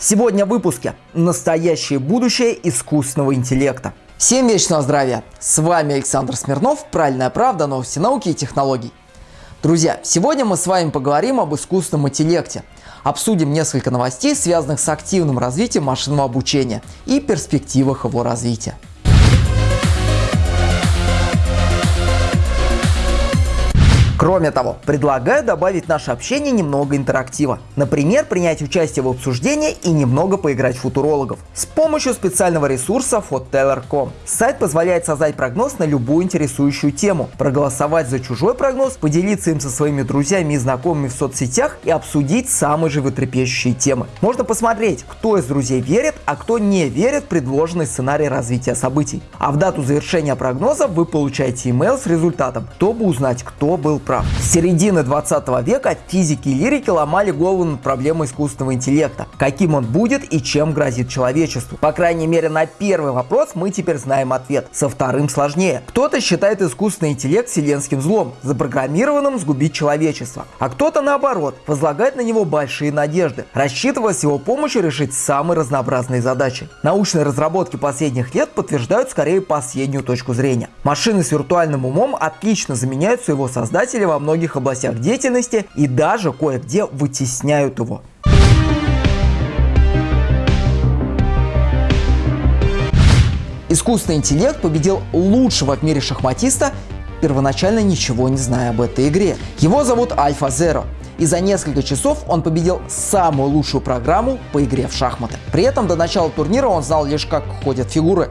Сегодня в выпуске «Настоящее будущее искусственного интеллекта». Всем вечного здравия! С вами Александр Смирнов, Правильная правда, новости науки и технологий. Друзья, сегодня мы с вами поговорим об искусственном интеллекте. Обсудим несколько новостей, связанных с активным развитием машинного обучения и перспективах его развития. Кроме того, предлагаю добавить наше общение немного интерактива. Например, принять участие в обсуждении и немного поиграть в футурологов с помощью специального ресурса Foteller.com. Сайт позволяет создать прогноз на любую интересующую тему, проголосовать за чужой прогноз, поделиться им со своими друзьями и знакомыми в соцсетях и обсудить самые животрепещущие темы. Можно посмотреть, кто из друзей верит, а кто не верит в предложенный сценарий развития событий. А в дату завершения прогноза вы получаете email с результатом, чтобы узнать, кто был прав. С середины 20 века физики и лирики ломали голову над проблемой искусственного интеллекта, каким он будет и чем грозит человечеству. По крайней мере на первый вопрос мы теперь знаем ответ, со вторым сложнее. Кто-то считает искусственный интеллект вселенским злом, запрограммированным сгубить человечество, а кто-то наоборот, возлагает на него большие надежды, рассчитывая с его помощью решить самые разнообразные задачи. Научные разработки последних лет подтверждают скорее последнюю точку зрения. Машины с виртуальным умом отлично заменяют своего создателя показатели во многих областях деятельности и даже кое-где вытесняют его. Искусственный интеллект победил лучшего в мире шахматиста, первоначально ничего не зная об этой игре. Его зовут Альфа Zero. И за несколько часов он победил самую лучшую программу по игре в шахматы. При этом до начала турнира он знал лишь как ходят фигуры.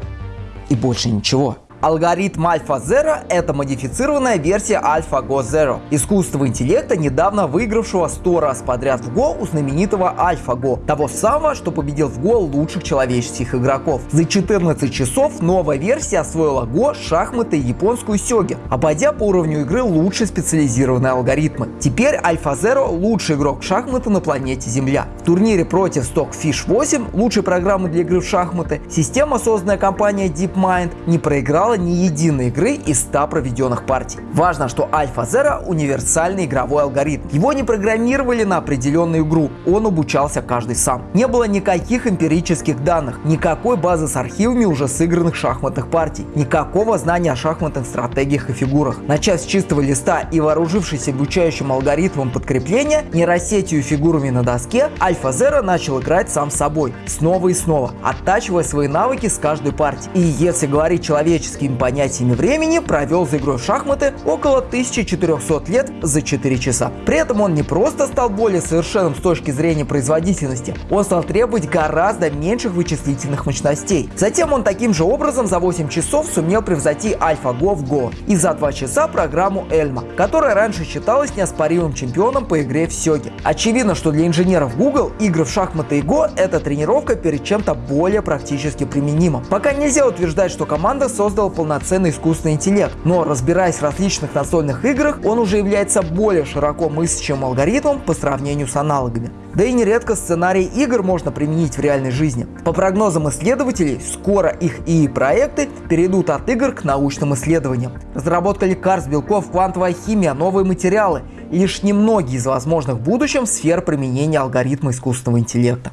И больше ничего. Алгоритм AlphaZero – это модифицированная версия AlphaGo Zero, искусственного интеллекта, недавно выигравшего 100 раз подряд в Go у знаменитого AlphaGo, того самого, что победил в Go лучших человеческих игроков. За 14 часов новая версия освоила Go, шахматы и японскую сёги, обойдя по уровню игры лучшие специализированные алгоритмы. Теперь AlphaZero – лучший игрок в шахматы на планете Земля. В турнире против Stockfish 8, лучшей программы для игры в шахматы, система, созданная компанией DeepMind, не проиграла существовало ни единой игры из 100 проведенных партий. Важно, что AlphaZero универсальный игровой алгоритм. Его не программировали на определенную игру, он обучался каждый сам. Не было никаких эмпирических данных, никакой базы с архивами уже сыгранных шахматных партий, никакого знания о шахматных стратегиях и фигурах. Начав с чистого листа и вооружившись обучающим алгоритмом подкрепления, нейросетью фигурами на доске, AlphaZero начал играть сам собой, снова и снова, оттачивая свои навыки с каждой партии. И если говорить человечески физическими понятиями времени провел за игрой в шахматы около 1400 лет за 4 часа. При этом он не просто стал более совершенным с точки зрения производительности, он стал требовать гораздо меньших вычислительных мощностей. Затем он таким же образом за 8 часов сумел превзойти AlphaGo в Go и за 2 часа программу Эльма, которая раньше считалась неоспоримым чемпионом по игре в Сёге. Очевидно, что для инженеров Google игры в шахматы и Go это тренировка перед чем-то более практически применимым. Пока нельзя утверждать, что команда создала создал полноценный искусственный интеллект, но разбираясь в различных настольных играх, он уже является более широко мыслящим алгоритмом по сравнению с аналогами. Да и нередко сценарий игр можно применить в реальной жизни. По прогнозам исследователей, скоро их ИИ-проекты перейдут от игр к научным исследованиям. Разработка лекарств, белков, квантовая химия, новые материалы – лишь немногие из возможных в будущем сфер применения алгоритма искусственного интеллекта.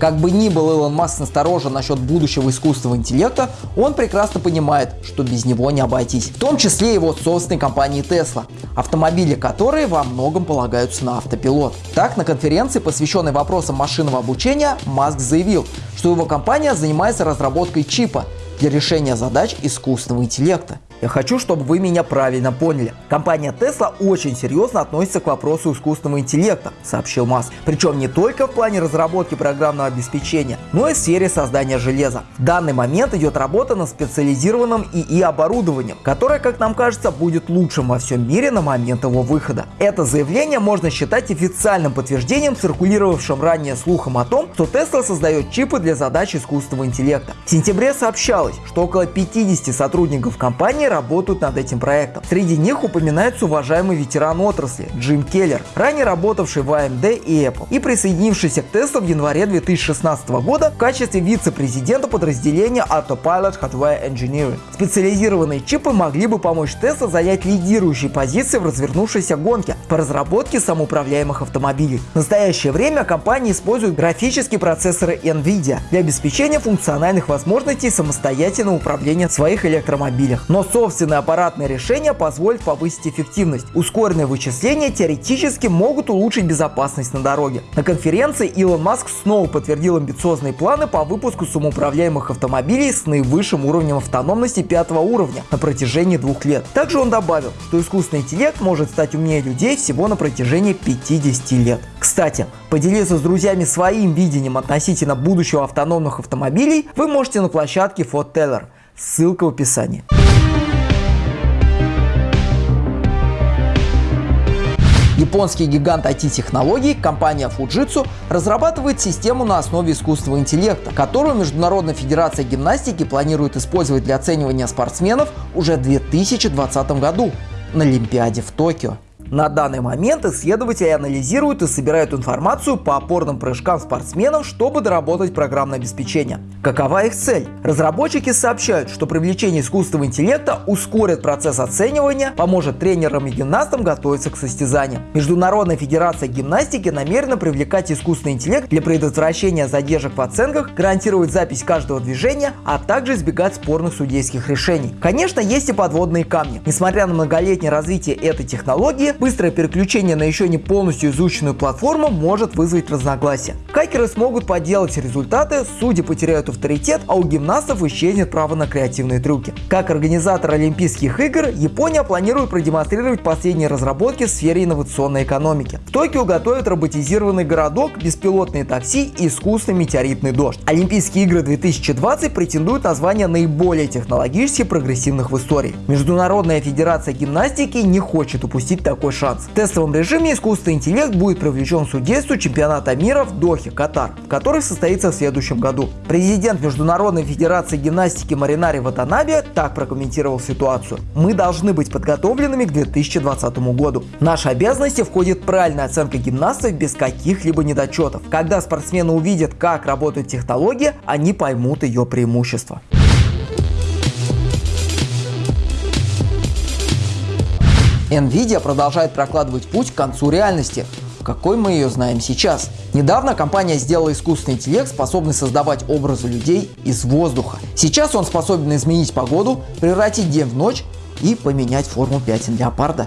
Как бы ни был Илон Маск насторожен насчет будущего искусственного интеллекта, он прекрасно понимает, что без него не обойтись. В том числе его собственной компании Tesla, автомобили которой во многом полагаются на автопилот. Так, на конференции, посвященной вопросам машинного обучения, Маск заявил, что его компания занимается разработкой чипа для решения задач искусственного интеллекта. Я хочу, чтобы вы меня правильно поняли. Компания Tesla очень серьезно относится к вопросу искусственного интеллекта, сообщил Маск. Причем не только в плане разработки программного обеспечения, но и в сфере создания железа. В данный момент идет работа над специализированным ИИ оборудованием, которое, как нам кажется, будет лучшим во всем мире на момент его выхода. Это заявление можно считать официальным подтверждением циркулировавшим ранее слухом о том, что Tesla создает чипы для задач искусственного интеллекта. В сентябре сообщалось, что около 50 сотрудников компании работают над этим проектом. Среди них упоминается уважаемый ветеран отрасли Джим Келлер, ранее работавший в AMD и Apple и присоединившийся к тесту в январе 2016 года в качестве вице-президента подразделения Autopilot Hardware Engineering. Специализированные чипы могли бы помочь Tesla занять лидирующие позиции в развернувшейся гонке по разработке самоуправляемых автомобилей. В настоящее время компания использует графические процессоры NVIDIA для обеспечения функциональных возможностей самостоятельного управления в своих электромобилях. Но собственное аппаратное решение позволит повысить эффективность. Ускоренные вычисления теоретически могут улучшить безопасность на дороге. На конференции Илон Маск снова подтвердил амбициозные планы по выпуску самоуправляемых автомобилей с наивысшим уровнем автономности пятого уровня на протяжении двух лет. Также он добавил, что искусственный интеллект может стать умнее людей всего на протяжении 50 лет. Кстати, поделиться с друзьями своим видением относительно будущего автономных автомобилей вы можете на площадке Ford Ссылка в описании. Японский гигант IT-технологий, компания Fujitsu, разрабатывает систему на основе искусственного интеллекта, которую Международная федерация гимнастики планирует использовать для оценивания спортсменов уже в 2020 году на Олимпиаде в Токио. На данный момент исследователи анализируют и собирают информацию по опорным прыжкам спортсменов, чтобы доработать программное обеспечение. Какова их цель? Разработчики сообщают, что привлечение искусственного интеллекта ускорит процесс оценивания, поможет тренерам и гимнастам готовиться к состязаниям. Международная федерация гимнастики намерена привлекать искусственный интеллект для предотвращения задержек в оценках, гарантировать запись каждого движения, а также избегать спорных судейских решений. Конечно, есть и подводные камни. Несмотря на многолетнее развитие этой технологии, Быстрое переключение на еще не полностью изученную платформу может вызвать разногласия. Хакеры смогут подделать результаты, судьи потеряют авторитет, а у гимнастов исчезнет право на креативные трюки. Как организатор Олимпийских игр, Япония планирует продемонстрировать последние разработки в сфере инновационной экономики. В Токио готовят роботизированный городок, беспилотные такси и искусственный метеоритный дождь. Олимпийские игры 2020 претендуют на звание наиболее технологически прогрессивных в истории. Международная федерация гимнастики не хочет упустить такой такой шанс. В тестовом режиме искусственный интеллект будет привлечен к судейству чемпионата мира в Дохе, Катар, который состоится в следующем году. Президент Международной Федерации гимнастики Маринари Ватанаби так прокомментировал ситуацию. Мы должны быть подготовленными к 2020 году. В наши обязанности входит правильная оценка гимнастов без каких-либо недочетов. Когда спортсмены увидят, как работает технология, они поймут ее преимущества. Nvidia продолжает прокладывать путь к концу реальности, какой мы ее знаем сейчас. Недавно компания сделала искусственный интеллект, способный создавать образы людей из воздуха. Сейчас он способен изменить погоду, превратить день в ночь и поменять форму пятен леопарда.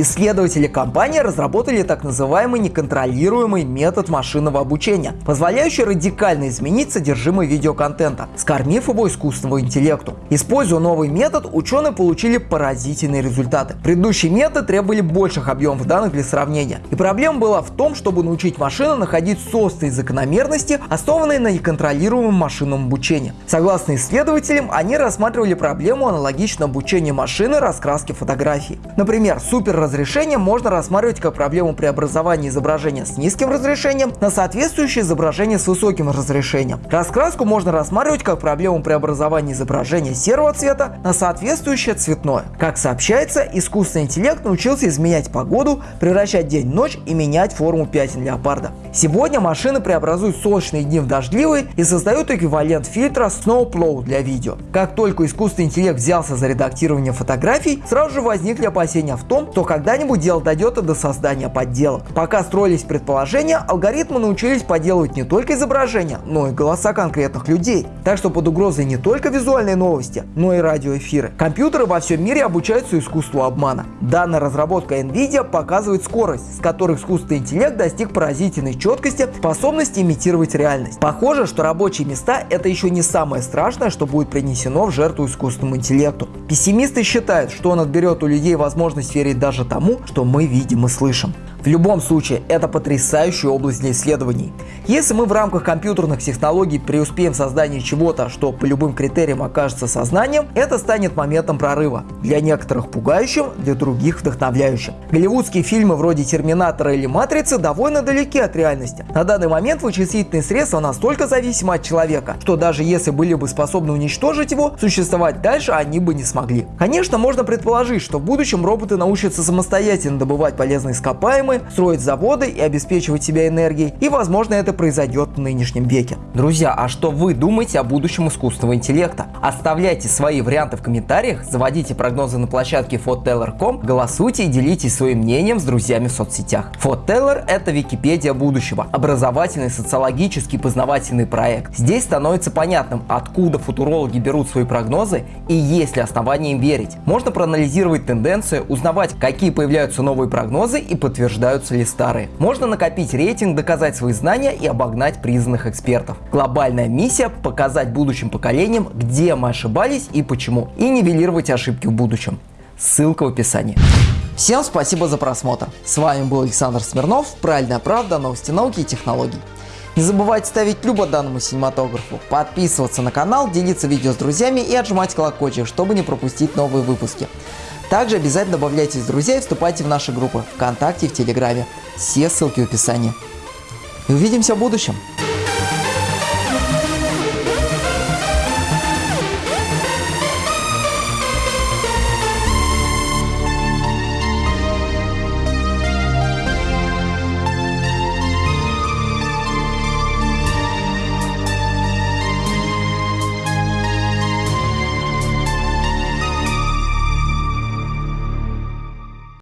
Исследователи компании разработали так называемый неконтролируемый метод машинного обучения, позволяющий радикально изменить содержимое видеоконтента, скормив его искусственному интеллекту. Используя новый метод, ученые получили поразительные результаты. Предыдущий метод требовали больших объемов данных для сравнения. И проблема была в том, чтобы научить машину находить собственные закономерности, основанные на неконтролируемом машинном обучении. Согласно исследователям, они рассматривали проблему аналогичного обучения машины раскраски фотографий. Например, супер разрешения можно рассматривать как проблему преобразования изображения с низким разрешением на соответствующее изображение с высоким разрешением. Раскраску можно рассматривать как проблему преобразования изображения серого цвета на соответствующее цветное. Как сообщается, искусственный интеллект научился изменять погоду, превращать день в ночь и менять форму пятен леопарда. Сегодня машины преобразуют солнечные дни в дождливые и создают эквивалент фильтра Snowplow для видео. Как только искусственный интеллект взялся за редактирование фотографий, сразу же возникли опасения в том, что когда-нибудь дело дойдет и до создания подделок. Пока строились предположения, алгоритмы научились подделывать не только изображения, но и голоса конкретных людей. Так что под угрозой не только визуальные новости, но и радиоэфиры. Компьютеры во всем мире обучаются искусству обмана. Данная разработка NVIDIA показывает скорость, с которой искусственный интеллект достиг поразительной четкости, способности имитировать реальность. Похоже, что рабочие места это еще не самое страшное, что будет принесено в жертву искусственному интеллекту. Пессимисты считают, что он отберет у людей возможность верить даже тому, что мы видим и слышим. В любом случае, это потрясающая область для исследований. Если мы в рамках компьютерных технологий преуспеем в создании чего-то, что по любым критериям окажется сознанием, это станет моментом прорыва. Для некоторых пугающим, для других вдохновляющим. Голливудские фильмы вроде «Терминатора» или «Матрицы» довольно далеки от реальности. На данный момент вычислительные средства настолько зависимы от человека, что даже если были бы способны уничтожить его, существовать дальше они бы не смогли. Конечно, можно предположить, что в будущем роботы научатся самостоятельно добывать полезные ископаемые, строить заводы и обеспечивать себя энергией, и возможно это произойдет в нынешнем веке. Друзья, а что вы думаете о будущем искусственного интеллекта? Оставляйте свои варианты в комментариях, заводите прогнозы на площадке FOTELLER.com, голосуйте и делитесь своим мнением с друзьями в соцсетях. FOTELLER – это Википедия будущего, образовательный, социологический, познавательный проект. Здесь становится понятным, откуда футурологи берут свои прогнозы и есть ли основания им верить. Можно проанализировать тенденции, узнавать, какие появляются новые прогнозы и подтверждаются ли старые. Можно накопить рейтинг, доказать свои знания и обогнать признанных экспертов. Глобальная миссия – показать будущим поколениям, где мы ошибались и почему, и нивелировать ошибки в будущем. Ссылка в описании. Всем спасибо за просмотр. С вами был Александр Смирнов, Правильная правда, новости науки и технологий. Не забывайте ставить любо данному синематографу, подписываться на канал, делиться видео с друзьями и отжимать колокольчик, чтобы не пропустить новые выпуски. Также обязательно добавляйтесь в друзья и вступайте в наши группы ВКонтакте и в Телеграме. Все ссылки в описании. И увидимся в будущем.